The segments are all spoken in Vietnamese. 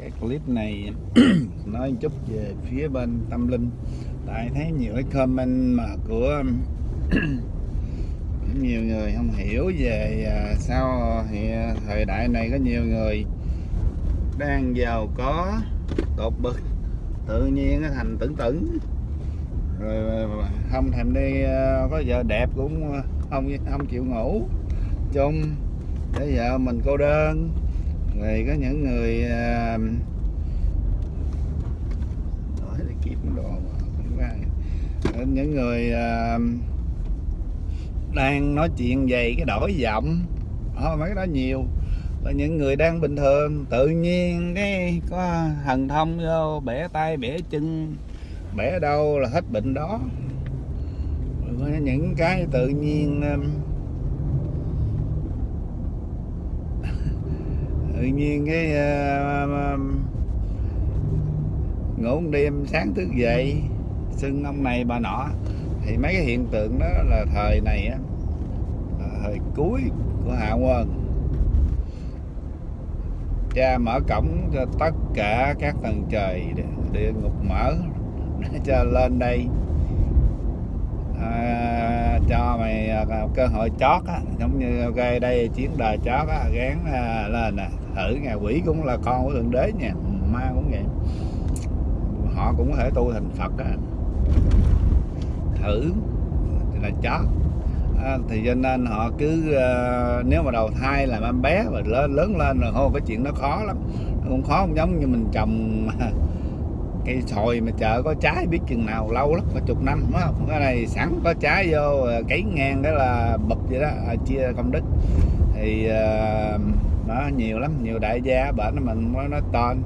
cái clip này nói chút về phía bên tâm linh. Tại thấy nhiều cái comment mà của, nhiều người không hiểu về à, sao thời đại này có nhiều người đang giàu có, tột bực, tự nhiên thành tưởng tưởng rồi à, không thèm đi à, có vợ đẹp cũng không không chịu ngủ chung. Để vợ mình cô đơn rồi có những người Đổi kiếm đồ mà. Có những người à, đang nói chuyện về cái đổi giọng. Họ mấy cái đó nhiều. Là những người đang bình thường, tự nhiên cái có thần thông vô, bẻ tay, bẻ chân, bẻ đâu là hết bệnh đó. Có những cái tự nhiên à, tự nhiên cái uh, ngủ một đêm sáng thức dậy sưng ông này bà nọ. Thì mấy cái hiện tượng đó là thời này á là thời cuối của hạ quân cha mở cổng cho tất cả các tầng trời địa ngục mở để cho lên đây mày cơ hội chót á giống như ok đây chuyến đời chót á gán à, lên nè thử ngày quỷ cũng là con của thượng đế nha ma cũng vậy. Họ cũng có thể tu thành phật á. Thử thì là chót. À, thì cho nên họ cứ uh, nếu mà đầu thai làm em bé và lớn lớn lên rồi không cái chuyện nó khó lắm. Nó cũng khó không giống như mình trồng à, cây sồi mà chợ có trái biết chừng nào lâu lắm có chục năm đúng không? Cái này sẵn có trái vô à, cấy ngang đó là bụp vậy đó à, chia công đức. Thì uh, nó nhiều lắm nhiều đại gia bệnh mình mới nói tên.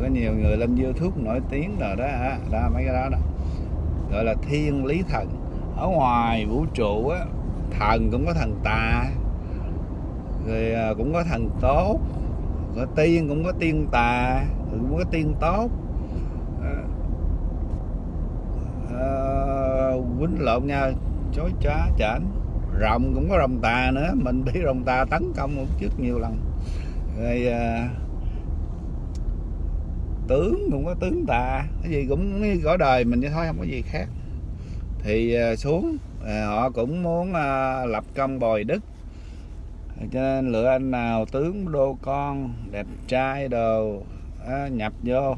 Có nhiều người lên youtube nổi tiếng rồi đó đó mấy cái đó đó. Gọi là thiên lý thần. Ở ngoài vũ trụ á thần cũng có thần tà. Rồi cũng có thần tốt. Có tiên cũng có tiên tà. Cũng có tiên tốt à, quýnh lộn nhau chối chá chảnh rồng cũng có rồng tà nữa mình bị rồng tà tấn công một trước nhiều lần. Rồi à, tướng cũng có tướng tà cái gì cũng gõ đời mình vậy thôi không có gì khác. Thì à, xuống à, họ cũng muốn à, lập công bồi đức. Cho nên lựa anh nào tướng đô con đẹp trai đồ à, nhập vô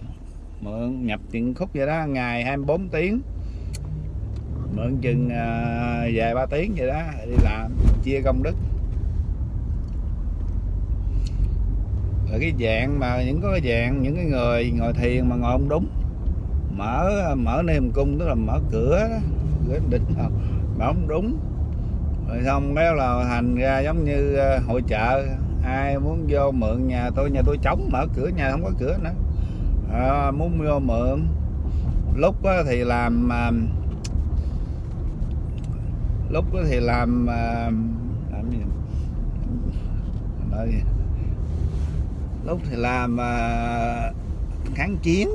mượn nhập tiền khúc vậy đó ngày 24 tiếng mượn chừng vài à, ba tiếng vậy đó đi làm chia công đức. Rồi cái dạng mà những cái dạng những cái người ngồi thiền mà ngồi không đúng mở mở niềm cung tức là mở cửa đó cửa định mà không đúng. Rồi xong cái là thành ra giống như à, hội chợ ai muốn vô mượn nhà tôi nhà tôi trống mở cửa nhà không có cửa nữa. À, muốn vô mượn. Lúc thì làm à, lúc lúc thì làm à, làm gì? Nói lúc thì làm à, kháng chiến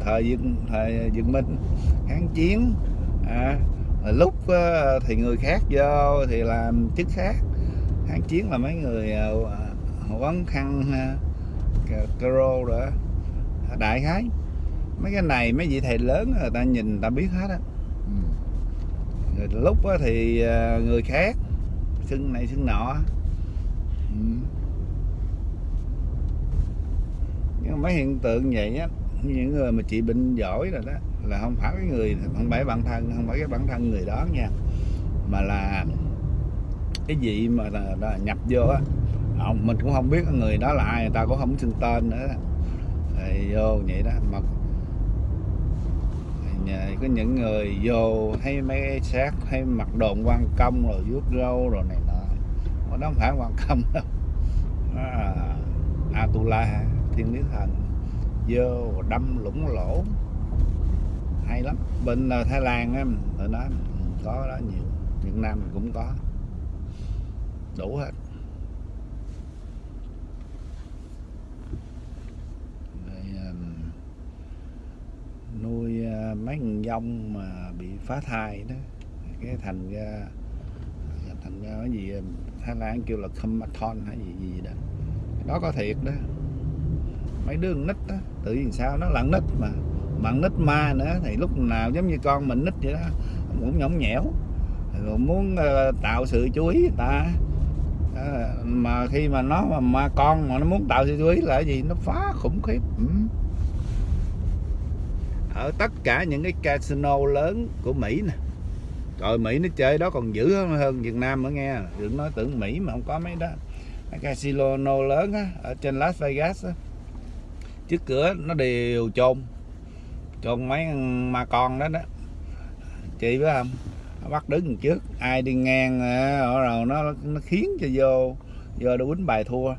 thời dân thời dân minh kháng chiến à, lúc à, thì người khác vô thì làm chức khác. Kháng chiến là mấy người à, quấn khăn à, caro rồi đại khái. Mấy cái này mấy vị thầy lớn người ta nhìn người ta biết hết á rồi lúc thì ờ, người khác xưng này xưng nọ. Ừ. nhưng mấy hiện tượng vậy á những người mà trị bệnh giỏi rồi đó là không phải cái người không phải bản thân không phải cái bản thân người đó nha. Mà là cái gì mà là, là nhập vô á mình cũng không biết người đó là ai người ta cũng không xưng tên nữa. Rồi vô vậy đó mà Dạ, có những người vô hay mấy xác hay mặc đồn quan công rồi vuốt râu rồi này nọ. Nó không phải quan công đâu. À, Atula thiên lý thần. Vô đâm lũng lỗ. Hay lắm. Bên ờ, Thái Lan á ở đó ừ, có đó nhiều. Việt Nam cũng có. Đủ hết Rồi, nuôi à, mấy con dông mà bị phá thai đó. Cái thành ra thành ra cái gì Thái Lan kêu là Kumathon hay gì gì đó. Đó có thiệt đó. Mấy đứa nít đó tự nhiên sao nó lặn nít mà bạn nít ma nữa thì lúc nào giống như con mình nít vậy đó cũng nhõng nhẽo. Rồi muốn uh, tạo sự chú ý người ta. Uh, mà khi mà nó mà, mà con mà nó muốn tạo sự chú ý là cái gì? Nó phá khủng khiếp. Ừ ở tất cả những cái casino lớn của Mỹ nè. Rồi Mỹ nó chơi đó còn dữ hơn, hơn Việt Nam nữa nghe. Đừng nói tưởng Mỹ mà không có mấy đó. Cái casino lớn á ở trên Las Vegas á. Trước cửa nó đều chôn. Chôn mấy ma con đó đó. Chị biết không? Nó bắt đứng trước. Ai đi ngang à, rồi nó nó khiến cho vô vô để quýnh bài thua.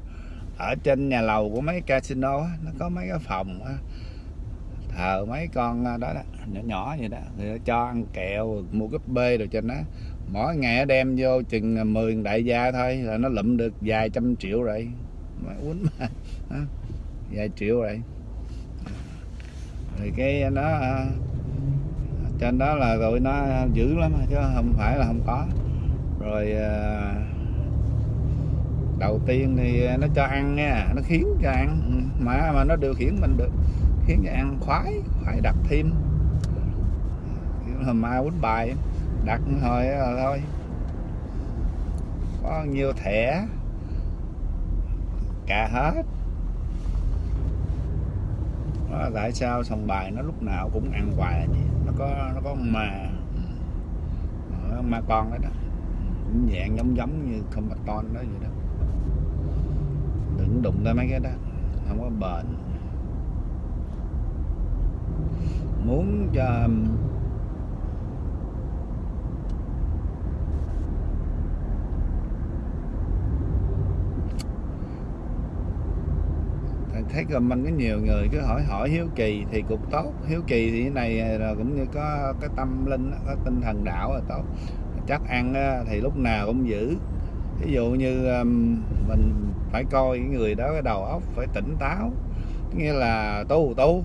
Ở trên nhà lầu của mấy casino nó có mấy cái phòng á ờ mấy con à, đó, đó nhỏ nhỏ vậy đó thì cho ăn kẹo mua cúp bê rồi trên đó. Mỗi ngày đem vô chừng à, 10 đại gia thôi là nó lụm được vài trăm triệu rồi. Mà uống mà vài triệu rồi. Thì cái nó à, trên đó là rồi nó dữ lắm chứ không phải là không có. Rồi đầu tiên thì nó cho ăn nha nó khiến cho ăn. Mà mà nó điều khiển mình được khiến cho ăn khoái khoái đặt thêm. Hôm mai quýnh bài, đặt thôi ờ, thôi. Có nhiều thẻ? Cả hết. Đó, tại sao sòng bài nó lúc nào cũng ăn hoài là vậy? Nó có nó có mà ừ. ma. Con đó đó. Dạng giống giống như không ton đó vậy đó. Đừng đụng tới mấy cái đó. Không có bền muốn cho thấy comment có nhiều người cứ hỏi hỏi hiếu kỳ thì cũng tốt. Hiếu kỳ thì cái này à, là cũng như có cái tâm linh có tinh thần đạo là tốt. Chắc ăn thì lúc nào cũng giữ. Ví dụ như mình phải coi cái người đó cái đầu óc phải tỉnh táo. Nghĩa là tu tu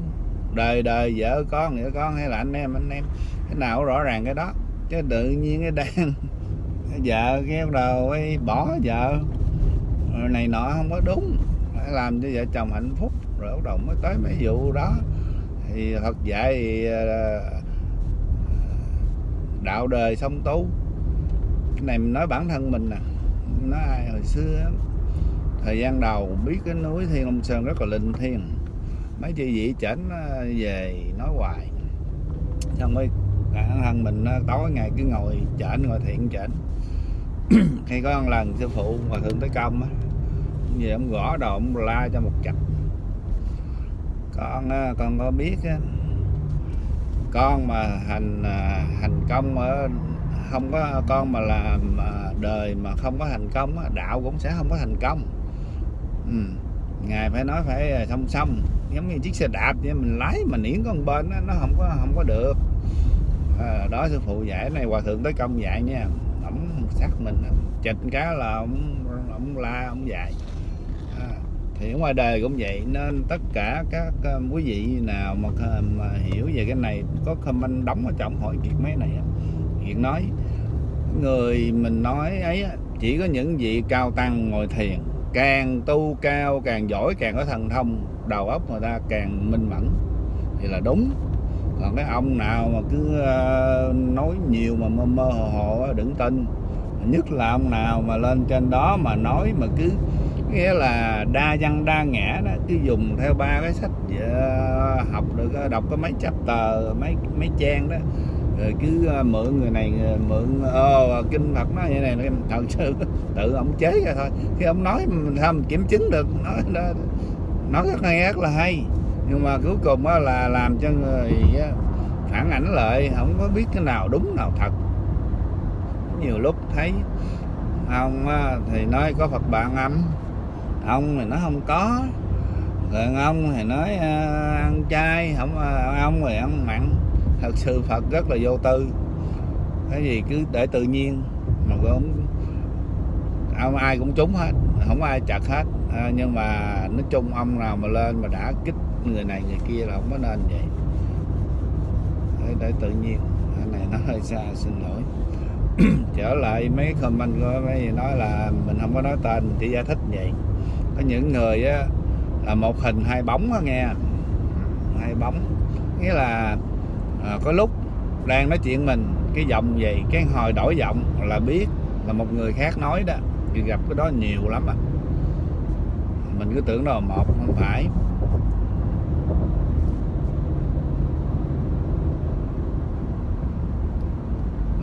đời đời, vợ, con, nghĩa con, hay là anh em anh em. Cái nào rõ ràng cái đó. Chứ tự nhiên cái đang vợ cái đầu ấy bỏ vợ. Này nọ không có đúng. Phải làm cho vợ chồng hạnh phúc. Rồi bắt đầu mới tới mấy vụ đó. Thì thật dạy thì ờ, ờ, đạo đời song tu. Cái này mình nói bản thân mình nè. Nói ai hồi xưa thời gian đầu biết cái núi Thiên Long Sơn rất là linh thiêng mấy chị vị chảnh về nói hoài. Xong mới bản thân mình tối ngày cứ ngồi chảnh ngồi thiện chảnh khi có một lần sư phụ mà thượng tới công á, về ông gõ đồ, ông la cho một chặt con con có biết con mà hành thành hành công ở không có, con mà làm à, đời mà không có thành công đạo cũng sẽ không có thành công. Ừ. ngài phải nói phải à, song song giống như chiếc xe đạp vậy mình lái mà niễn con bên đó, nó không có không có được. À, đó sư phụ dạy này hòa thượng tới công dạy nha. Ổng sát mình chịch cá là ông ông la ông dạy. Ờ, thì ở ngoài đời cũng vậy nên tất cả các uh, quý vị nào mà, mà hiểu về cái này có comment đóng ở trong hỏi kiệt mấy này hiện nói người mình nói ấy chỉ có những vị cao tăng ngồi thiền càng tu cao càng giỏi càng có thần thông đầu óc người ta càng minh mẫn thì là đúng. Còn cái ông nào mà cứ ờ, nói nhiều mà mơ mơ hồ hồ đừng tin. Nhất là ông nào mà lên trên đó mà nói mà cứ nghĩa là đa văn đa ngã đó cứ dùng theo ba cái sách ờ, học được ờ, đọc có mấy chapter mấy mấy trang đó. Rồi cứ mượn người này mượn ô kinh Phật nói như này thật sự tự ông chế ra thôi. Khi ông nói mình không kiểm chứng được? Nói đó, nói rất hay rất là hay. Nhưng mà cuối cùng là làm cho người phản ảnh lại không có biết cái nào đúng nào thật. Nhiều lúc thấy ông thì nói có Phật bạn âm ông thì nó không có. Rồi ông thì nói uh, ăn chay không uh, ông thì ăn mặn. Thật sự phật rất là vô tư. Cái gì cứ để tự nhiên mà cũng ông ai cũng trúng hết không ai chặt hết. À, nhưng mà nói chung ông nào mà lên mà đã kích người này người kia là không có nên vậy. Để, để tự nhiên cái này nó hơi xa xin lỗi. Trở lại mấy comment của mấy nói là mình không có nói tên chỉ giải thích vậy. Có những người á là một hình hai bóng á nghe. Hai bóng. Nghĩa là à, có lúc đang nói chuyện mình cái giọng vậy cái hồi đổi giọng là biết là một người khác nói đó thì gặp cái đó nhiều lắm à. Mình cứ tưởng đó là một không phải.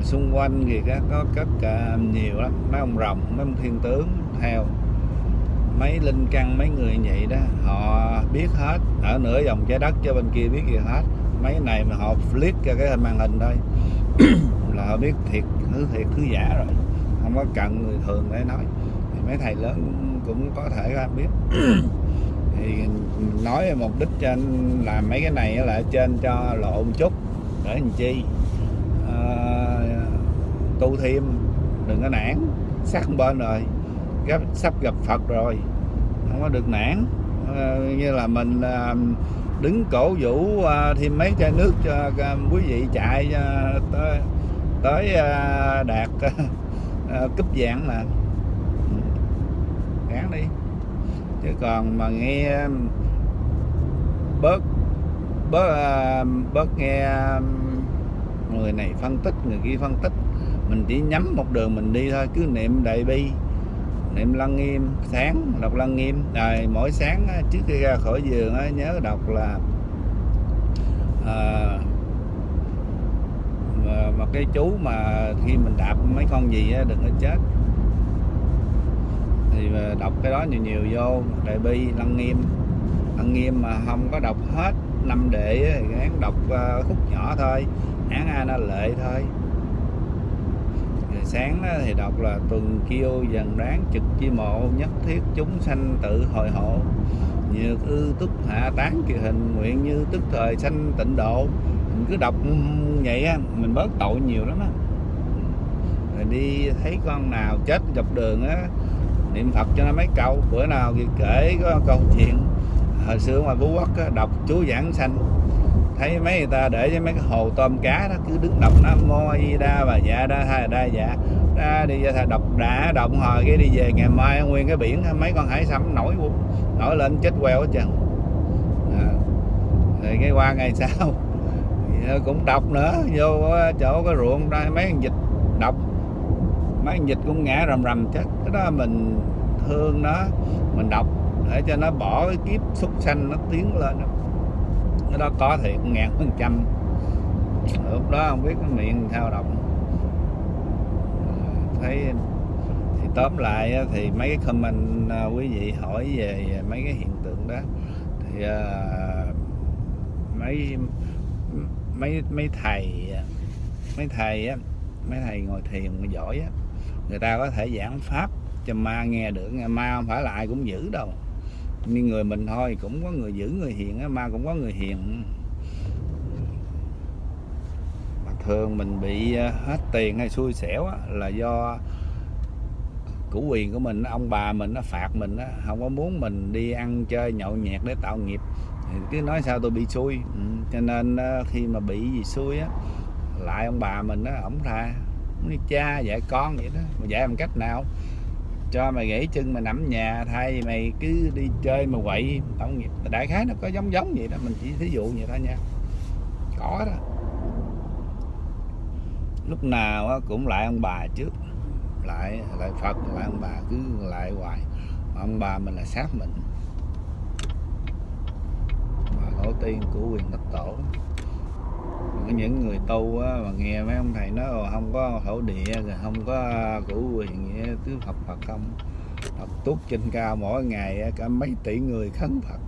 Xung quanh thì có rất uh, à, nhiều lắm. Mấy ông rồng mấy ông thiên tướng theo mấy linh căn mấy người vậy đó họ biết hết. Ở nửa vòng trái đất cho bên kia biết gì hết. Mấy này mà họ flip cho cái màn hình thôi là họ biết thiệt thứ thiệt thứ giả rồi có cần người thường để nói. Thì mấy thầy lớn cũng có thể biết. Thì nói mục đích trên làm mấy cái này là trên cho lộ một chút. Để làm chi? À, tu thêm đừng có nản. Sát bên rồi gấp sắp gặp Phật rồi. Không có được nản. À, như là mình à, đứng cổ vũ à, thêm mấy chai nước cho à, quý vị chạy à, tới tới à, đạt. à, cúp vàng mà. Ừ, Gán đi. Chứ còn mà nghe um, bớt bớt um, bớt nghe um, người này phân tích người kia phân tích mình chỉ nhắm một đường mình đi thôi cứ niệm đại bi niệm lăng nghiêm sáng đọc lăng nghiêm. Rồi mỗi sáng trước khi ra khỏi giường nhớ đọc là à, mà cái chú mà khi mình đạp mấy con gì đừng có chết. Thì ờ, đọc cái đó nhiều nhiều vô, đại bi, lăng nghiêm. Lăng nghiêm mà không có đọc hết năm đệ thì án đọc ờ, khúc nhỏ thôi án a nó lệ thôi. Sáng thì đọc là tuần kiêu dần đáng trực chi mộ, nhất thiết chúng sanh tự hồi hộ. Nhược ư túc hạ tán kỳ hình, nguyện như tức thời sanh tịnh độ mình cứ đọc vậy á mình bớt tội nhiều lắm á. Rồi đi thấy con nào chết dọc đường á niệm phật cho nó mấy câu. Bữa nào thì kể có câu chuyện hồi xưa ngoài phú quốc á, đọc chú giảng sanh thấy mấy người ta để cho mấy cái hồ tôm cá đó cứ đứng đọc nam mô di đa và dạ đa tha đa dạ. Đa đi ra đọc đã động hồi cái đi về ngày mai nguyên cái biển mấy con hải sâm nổi nổi lên chết queo hết trơn. À. rồi cái qua ngày sau Dạ, cũng đọc nữa. Vô ờ, chỗ cái ruộng đây mấy con vịt đọc. Mấy con vịt cũng ngã rầm rầm chết. Cái đó mình thương nó. Mình đọc để cho nó bỏ cái kiếp súc sanh nó tiến lên cái đó có thiệt ngàn phần trăm. Lúc đó không biết cái miệng sao động thấy thì tóm lại ờ, thì mấy cái comment ờ, quý vị hỏi về mấy cái hiện tượng đó thì uh, mấy mấy mấy thầy mấy thầy á mấy thầy ngồi thiền giỏi á người ta có thể giảng pháp cho ma nghe được ma không phải là ai cũng giữ đâu. Nhưng người mình thôi cũng có người giữ người hiền á ma cũng có người hiền. Mà thường mình bị à, hết tiền hay xui xẻo á, là do củ quyền của mình ông bà mình nó phạt mình á không có muốn mình đi ăn chơi nhậu nhẹt để tạo nghiệp thì cứ nói sao tôi bị xui. Ừ. cho nên khi mà bị gì xui á, lại ông bà mình á, ổng tha như cha dạy con vậy đó. Mà dạy bằng cách nào? Cho mày gãy chân mà nằm nhà, thay vì mày cứ đi chơi mà quậy. Tổng nghiệp đại khái nó có giống giống vậy đó, mình chỉ thí dụ vậy thôi nha. Có đó. Lúc nào cũng lại ông bà trước. Lại lại phật, lại ông bà, cứ lại hoài. Mà ông bà mình là sát mình mà tổ tiên của quyền đất tổ. Những người tu á, mà nghe mấy ông thầy nói không có thổ địa rồi không có củ quyền gì cứ Phật Phật không. Phật túc trên cao mỗi ngày cả mấy tỷ người khấn Phật.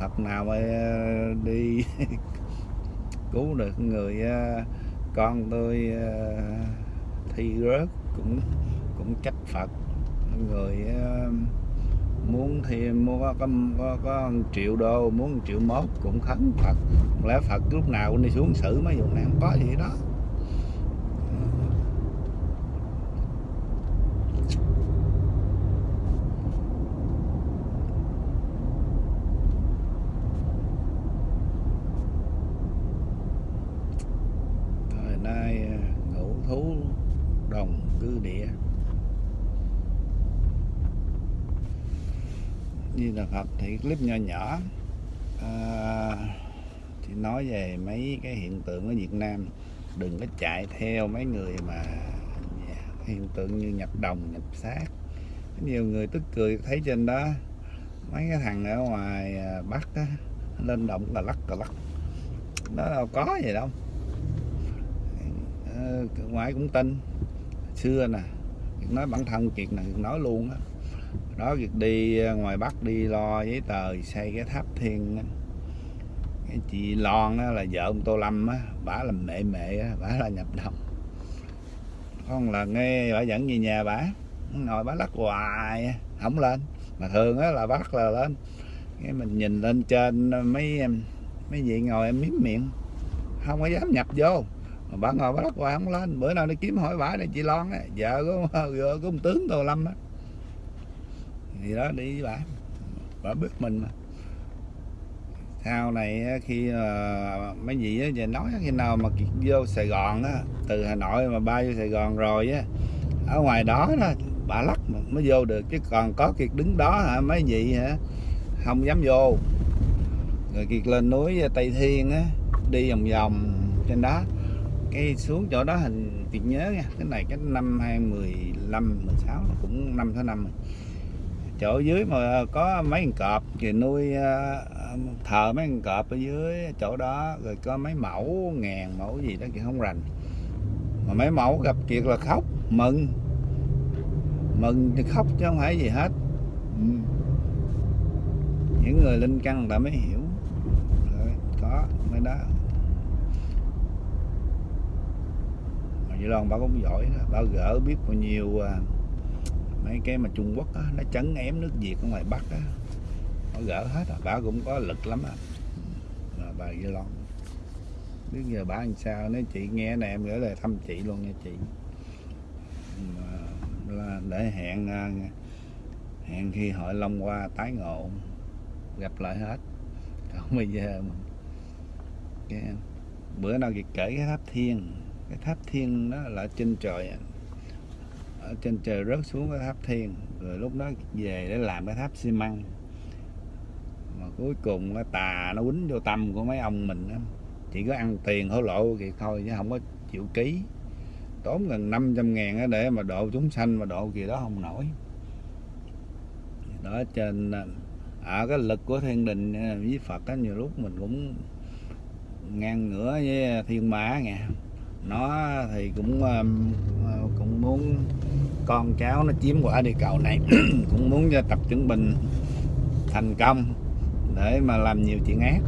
Phật nào mà ờ, đi cứu được người ờ, con tôi ờ, thi rớt cũng cũng trách Phật. Người muốn thêm muốn có, có, có, có triệu đô muốn triệu mốt cũng khấn Phật. Lẽ Phật lúc nào cũng đi xuống xử mấy vụ này không có gì đó. Di Đà Phật thì clip nhỏ nhỏ. À, thì nói về mấy cái hiện tượng ở Việt Nam. Đừng có chạy theo mấy người mà dạ, hiện tượng như nhập đồng nhập xác. Nhiều người tức cười thấy trên đó mấy cái thằng ở ngoài à, Bắc á, lên động là lắc là lắc. Đó đâu có gì đâu. Ờ, ngoài cũng tin. Xưa nè nói bản thân kiệt này nói luôn á đó việc đi ờ, ngoài bắc đi lo giấy tờ xây cái tháp thiên cái chị Lon đó là vợ ông Tô Lâm á bả làm mẹ mẹ á, bả là nhập đồng. Con là nghe bả dẫn về nhà bả ngồi bả lắc hoài không lên. Mà thường á là bắt là lên. Cái mình nhìn lên trên ờ, mấy em mấy vị ngồi em miếm miệng không có dám nhập vô. Mà bà ngồi bà lắc hoài không lên. Bữa nào đi kiếm hỏi bả này chị Lon á vợ của vợ của ông tướng Tô Lâm á thì đó, đi với bà. Bà biết mình mà. Sau này khi ờ, mấy vị á về nói khi nào mà vô Sài Gòn á, từ Hà Nội mà bay vô Sài Gòn rồi á, ở ngoài đó đó, bà lắc mới vô được. Chứ còn có kiệt đứng đó hả, mấy vị hả, không dám vô. Rồi kiệt lên núi Tây Thiên á, đi vòng vòng trên đó. Cái xuống chỗ đó hình kiệt nhớ nha, cái này cái năm 2015 16 cũng năm thứ năm rồi chỗ dưới mà có mấy con cọp thì nuôi ờ, thờ mấy con cọp ở dưới chỗ đó rồi có mấy mẫu ngàn mẫu gì đó thì không rành. Mà mấy mẫu gặp kiệt là khóc mừng. Mừng thì khóc chứ không phải gì hết. Ừ. những người linh căn ta mới hiểu. Rồi, có mấy đó. Mà vậy Loan bà cũng giỏi đó bà gỡ biết bao nhiêu à, mấy cái mà Trung Quốc á, nó chấn ém nước Việt ở ngoài Bắc á nó gỡ hết à. bà cũng có lực lắm á à. bà Duy Loan biết giờ bà làm sao nếu chị nghe này em gửi lời thăm chị luôn nha chị mà là để hẹn à, hẹn khi hội Long qua tái ngộ gặp lại hết còn bây giờ cái, bữa nào chị kể cái tháp thiên cái tháp thiên đó là trên trời à ở trên trời rớt xuống cái tháp thiên rồi lúc đó về để làm cái tháp xi măng. Mà cuối cùng cái tà nó quýnh vô tâm của mấy ông mình đó. chỉ có ăn tiền hối lộ thì thôi chứ không có chịu ký. Tốn gần 500 ngàn để mà độ chúng sanh mà độ gì đó không nổi. Đó trên à, ở à, cái lực của thiên đình à, với Phật á nhiều lúc mình cũng ngang ngửa với thiên mã nha nó thì cũng à, cũng muốn con cháu nó chiếm quả địa cầu này. Cũng muốn cho tập chứng bình thành công để mà làm nhiều chuyện ác.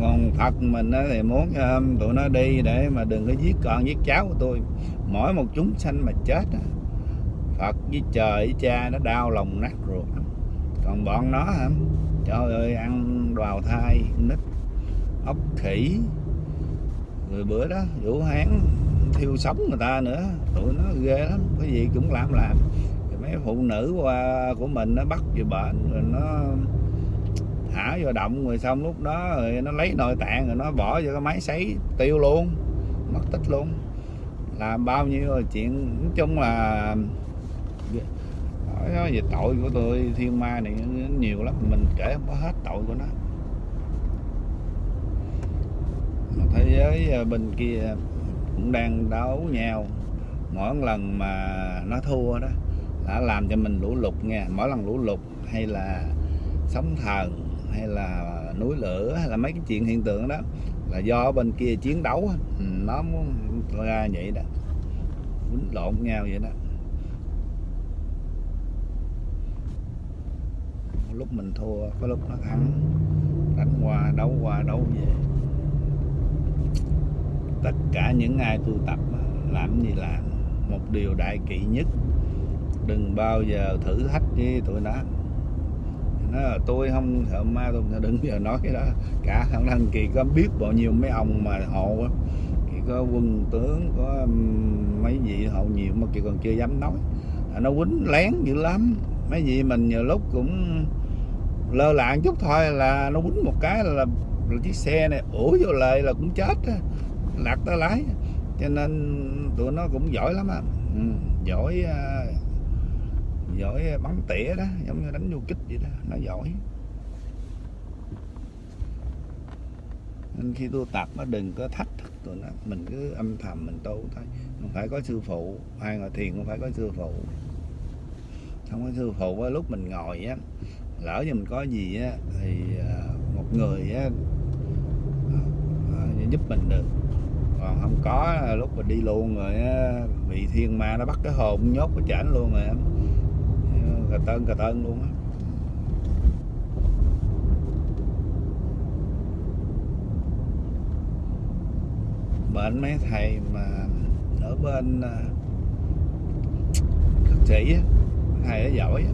Còn Phật mình thì muốn um, tụi nó đi để mà đừng có giết con, giết cháu của tôi. Mỗi một chúng sanh mà chết Phật với trời với cha nó đau lòng nát ruột. Còn bọn nó hả? Trời ơi, ăn đào thai, nít, ốc khỉ. Người bữa đó vũ hán thiêu sống người ta nữa. Tụi nó ghê lắm, cái gì cũng làm làm. Mấy phụ nữ qua của mình nó bắt về bệnh, rồi nó thả vô động, rồi xong lúc đó rồi nó lấy nội tạng rồi nó bỏ vô cái máy sấy, tiêu luôn, mất tích luôn. Làm bao nhiêu rồi chuyện, nói chung là nói về tội của tôi, thiên ma này nhiều lắm, mình kể không có hết tội của nó. Thế giới à, bên kia cũng đang đấu nhau. Mỗi lần mà nó thua đó, đã làm cho mình lũ lụt nha. Mỗi lần lũ lụt hay là sóng thần, hay là núi lửa, hay là mấy cái chuyện hiện tượng đó, là do bên kia chiến đấu nó muốn ra vậy đó. Quýnh lộn nhau vậy đó. Lúc mình thua, có lúc nó thắng. Đánh qua, đấu qua, đấu về tất cả những ai tu tập làm gì làm một điều đại kỵ nhất. Đừng bao giờ thử thách với tụi nó. Nó là tôi không sợ ma tôi đừng giờ nói cái đó. Cả thằng thằng kỳ có biết bao nhiêu mấy ông mà hộ kỳ có quân tướng có mấy vị hộ nhiều mà kỳ còn chưa dám nói. Nó quýnh lén dữ lắm. Mấy vị mình nhiều lúc cũng lơ lạng chút thôi là nó quýnh một cái là, là, chiếc xe này ủa vô lời là cũng chết lạc tới lái. Cho nên tụi nó cũng giỏi lắm á. Ừ, giỏi uh, giỏi bắn tỉa đó giống như đánh du kích vậy đó nó giỏi. Nên khi tu tập nó đừng có thách thức tụi nó mình cứ âm thầm mình tu thôi. Không phải có sư phụ hay ngồi thiền không phải có sư phụ. Không có sư phụ lúc mình ngồi á lỡ như mình có gì á thì à, một người á à, giúp mình được còn không có lúc mà đi luôn rồi á, bị thiên ma nó bắt cái hồn nhốt cái chảnh luôn rồi á. cà tơn cà tơn luôn á bên mấy thầy mà ở bên à, sĩ á thầy nó giỏi á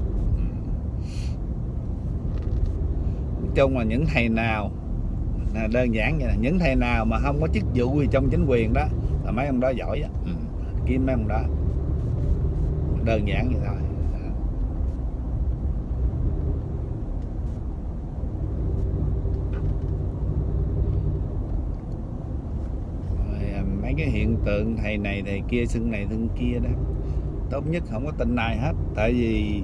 nói chung là những thầy nào đơn giản vậy là những thầy nào mà không có chức vụ gì trong chính quyền đó là mấy ông đó giỏi á. Ừ. kiếm mấy ông đó. Đơn giản vậy thôi. Rồi, à, mấy cái hiện tượng thầy này thầy kia xưng này xưng kia đó. Tốt nhất không có tin ai hết. Tại vì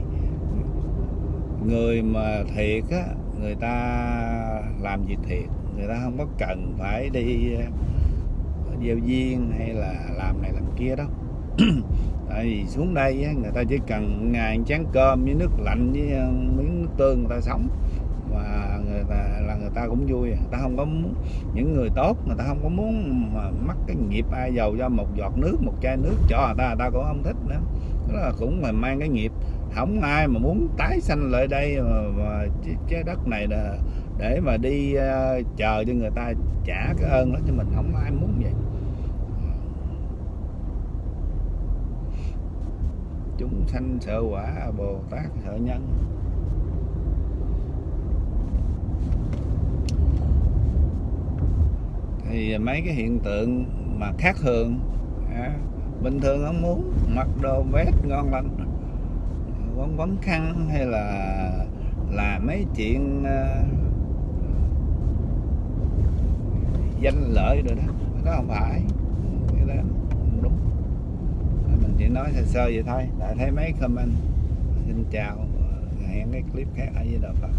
người mà thiệt á người ta làm việc thiệt người ta không có cần phải đi ờ, gieo duyên hay là làm này làm kia đâu. Tại vì xuống đây á, người ta chỉ cần ngày chén cơm với nước lạnh với ờ, miếng nước tương người ta sống. Và người ta là người ta cũng vui người ta không có muốn những người tốt người ta không có muốn mà mắc cái nghiệp ai giàu cho một giọt nước một chai nước cho người ta người ta cũng không thích nữa. Đó là cũng mà mang cái nghiệp. Không ai mà muốn tái sanh lại đây mà, mà trái đất này là để mà đi ờ, chờ cho người ta trả cái ơn đó cho mình không ai muốn vậy. Chúng sanh sợ quả bồ tát sợ nhân. Thì mấy cái hiện tượng mà khác thường à, bình thường không muốn mặc đồ vest ngon lành quấn quấn khăn hay là làm mấy chuyện uh, danh lợi rồi đó. Nó không phải. Cái đó không đúng. Mình chỉ nói sơ sơ vậy thôi. Đã thấy mấy comment. Xin chào. Hẹn cái clip khác ở với đạo Phật.